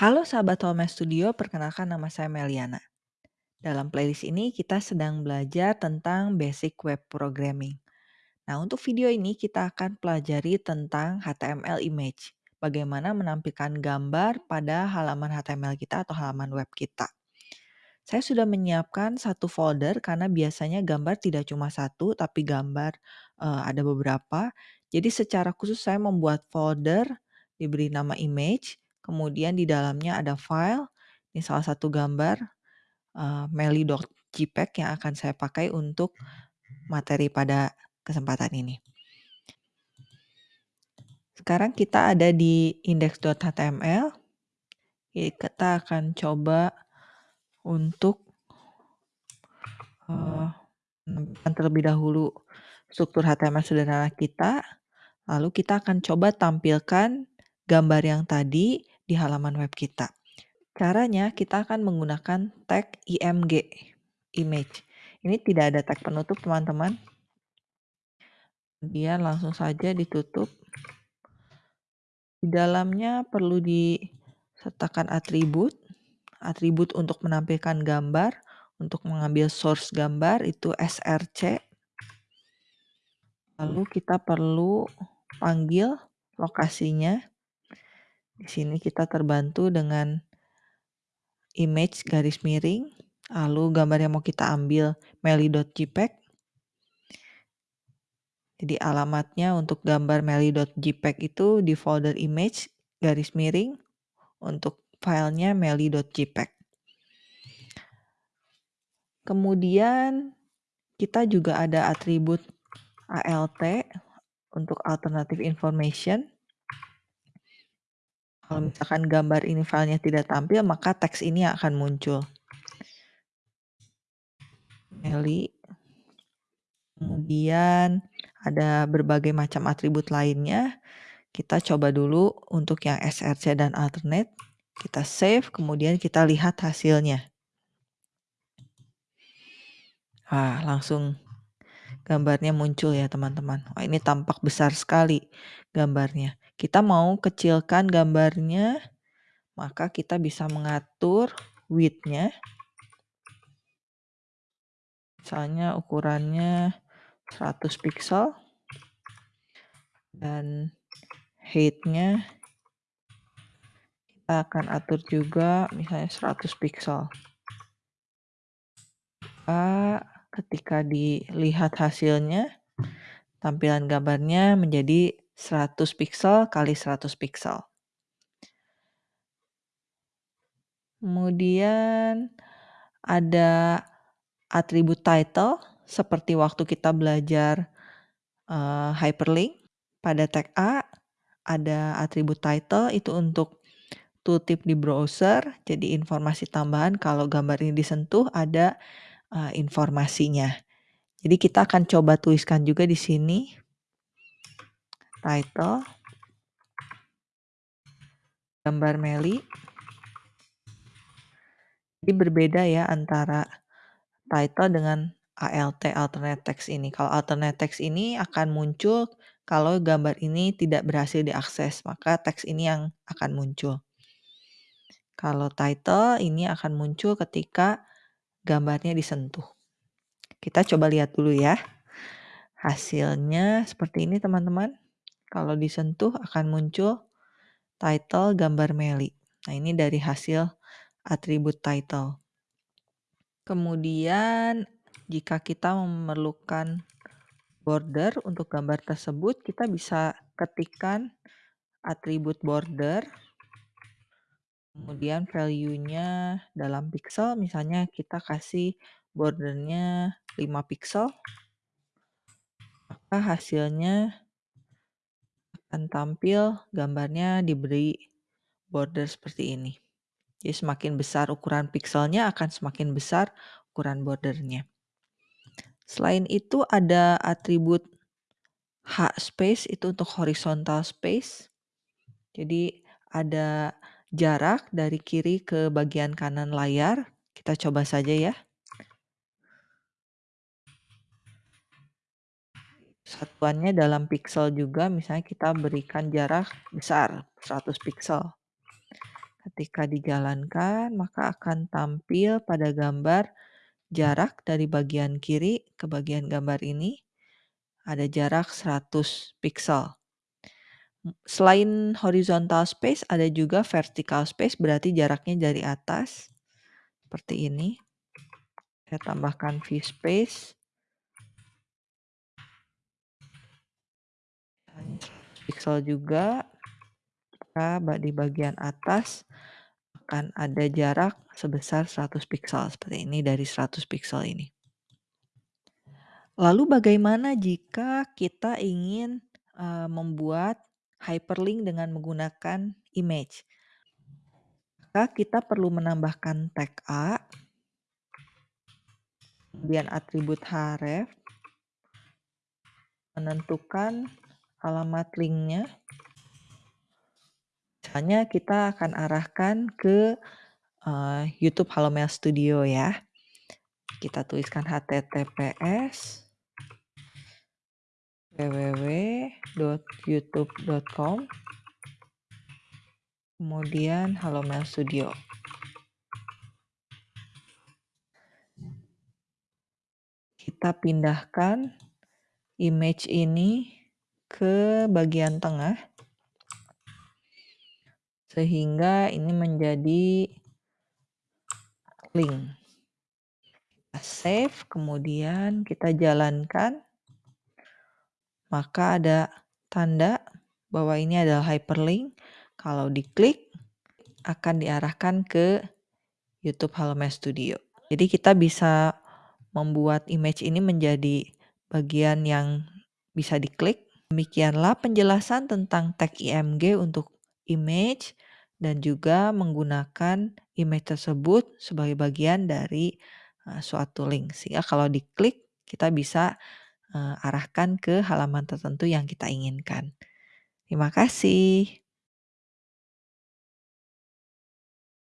Halo sahabat Home Studio, perkenalkan nama saya Meliana. Dalam playlist ini kita sedang belajar tentang basic web programming. Nah, untuk video ini kita akan pelajari tentang HTML image. Bagaimana menampilkan gambar pada halaman HTML kita atau halaman web kita. Saya sudah menyiapkan satu folder karena biasanya gambar tidak cuma satu, tapi gambar uh, ada beberapa. Jadi secara khusus saya membuat folder diberi nama image Kemudian di dalamnya ada file, ini salah satu gambar uh, meli.jpg yang akan saya pakai untuk materi pada kesempatan ini. Sekarang kita ada di index.html. Kita akan coba untuk uh, terlebih dahulu struktur HTML sederhana kita. Lalu kita akan coba tampilkan gambar yang tadi di halaman web kita. Caranya kita akan menggunakan tag img, image. Ini tidak ada tag penutup teman-teman. Kemudian langsung saja ditutup. Di dalamnya perlu disertakan atribut. Atribut untuk menampilkan gambar. Untuk mengambil source gambar itu src. Lalu kita perlu panggil lokasinya di sini kita terbantu dengan image garis miring, lalu gambar yang mau kita ambil meli.jpg. Jadi alamatnya untuk gambar meli.jpg itu di folder image garis miring untuk filenya meli.jpg. Kemudian kita juga ada atribut alt untuk alternative information. Kalau misalkan gambar ini filenya tidak tampil, maka teks ini akan muncul. Meli. Kemudian ada berbagai macam atribut lainnya. Kita coba dulu untuk yang src dan alternate. Kita save, kemudian kita lihat hasilnya. Ah, langsung gambarnya muncul ya teman-teman. Wah, ini tampak besar sekali gambarnya. Kita mau kecilkan gambarnya, maka kita bisa mengatur width-nya. Misalnya ukurannya 100 pixel dan height-nya kita akan atur juga misalnya 100 pixel. Ketika dilihat hasilnya tampilan gambarnya menjadi 100 pixel kali 100 pixel. Kemudian ada atribut title seperti waktu kita belajar uh, hyperlink pada tag A ada atribut title itu untuk tooltip di browser jadi informasi tambahan kalau gambar ini disentuh ada uh, informasinya. Jadi kita akan coba tuliskan juga di sini title gambar Meli. Jadi berbeda ya antara title dengan ALT alternate text ini. Kalau alternate text ini akan muncul kalau gambar ini tidak berhasil diakses, maka teks ini yang akan muncul. Kalau title ini akan muncul ketika gambarnya disentuh. Kita coba lihat dulu ya. Hasilnya seperti ini teman-teman. Kalau disentuh akan muncul title gambar Meli. Nah ini dari hasil atribut title. Kemudian jika kita memerlukan border untuk gambar tersebut, kita bisa ketikkan atribut border. Kemudian value-nya dalam pixel, misalnya kita kasih bordernya 5 pixel. Maka hasilnya akan tampil gambarnya diberi border seperti ini. Jadi semakin besar ukuran pixelnya akan semakin besar ukuran bordernya. Selain itu ada atribut H space itu untuk horizontal space. Jadi ada jarak dari kiri ke bagian kanan layar. Kita coba saja ya. Satuannya dalam pixel juga, misalnya kita berikan jarak besar, 100 pixel. Ketika dijalankan, maka akan tampil pada gambar jarak dari bagian kiri ke bagian gambar ini ada jarak 100 pixel. Selain horizontal space, ada juga vertical space, berarti jaraknya dari atas seperti ini. Saya tambahkan view space. Pixel juga di bagian atas akan ada jarak sebesar 100 pixel seperti ini dari 100 pixel ini. Lalu bagaimana jika kita ingin membuat hyperlink dengan menggunakan image? Maka kita perlu menambahkan tag A, kemudian atribut href, menentukan alamat linknya, Misalnya kita akan arahkan ke uh, YouTube Mail Studio ya. Kita tuliskan https www.youtube.com kemudian Mail Studio. Kita pindahkan image ini ke bagian tengah sehingga ini menjadi link. Kita save, kemudian kita jalankan, maka ada tanda bahwa ini adalah hyperlink. Kalau diklik, akan diarahkan ke YouTube Halomedia Studio. Jadi kita bisa membuat image ini menjadi bagian yang bisa diklik. Demikianlah penjelasan tentang tag IMG untuk image dan juga menggunakan image tersebut sebagai bagian dari uh, suatu link. Sehingga kalau diklik kita bisa uh, arahkan ke halaman tertentu yang kita inginkan. Terima kasih.